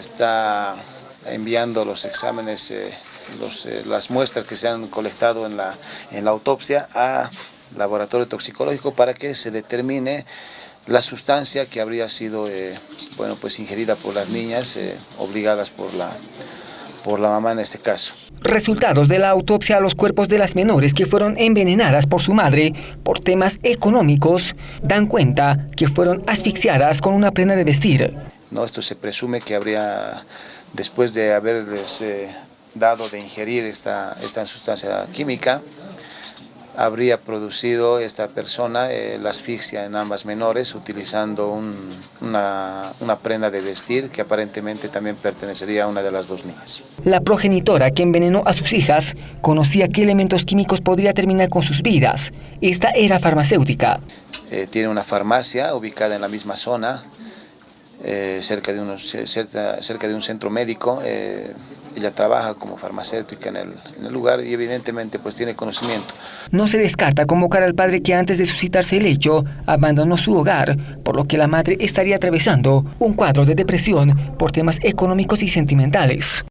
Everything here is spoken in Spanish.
Está enviando los exámenes, eh, los, eh, las muestras que se han colectado en la, en la autopsia a laboratorio toxicológico para que se determine la sustancia que habría sido eh, bueno, pues ingerida por las niñas, obligadas por la, por la mamá en este caso. Resultados de la autopsia a los cuerpos de las menores que fueron envenenadas por su madre por temas económicos dan cuenta que fueron asfixiadas con una prenda de vestir. No, esto se presume que habría, después de haberles eh, dado de ingerir esta, esta sustancia química, habría producido esta persona eh, la asfixia en ambas menores utilizando un, una, una, prenda de vestir que aparentemente también pertenecería a una de las dos niñas. La progenitora que envenenó a sus hijas conocía qué elementos químicos podría terminar con sus vidas. Esta era farmacéutica. Eh, tiene una farmacia ubicada en la misma zona, eh, cerca, de unos, cerca, cerca, de un centro médico. Eh, ella trabaja como farmacéutica en el, en el, lugar y evidentemente pues tiene conocimiento. No se descarta convocar al padre que antes de suscitarse el hecho abandonó su hogar, por lo que la madre estaría atravesando un cuadro de depresión por temas económicos y sentimentales.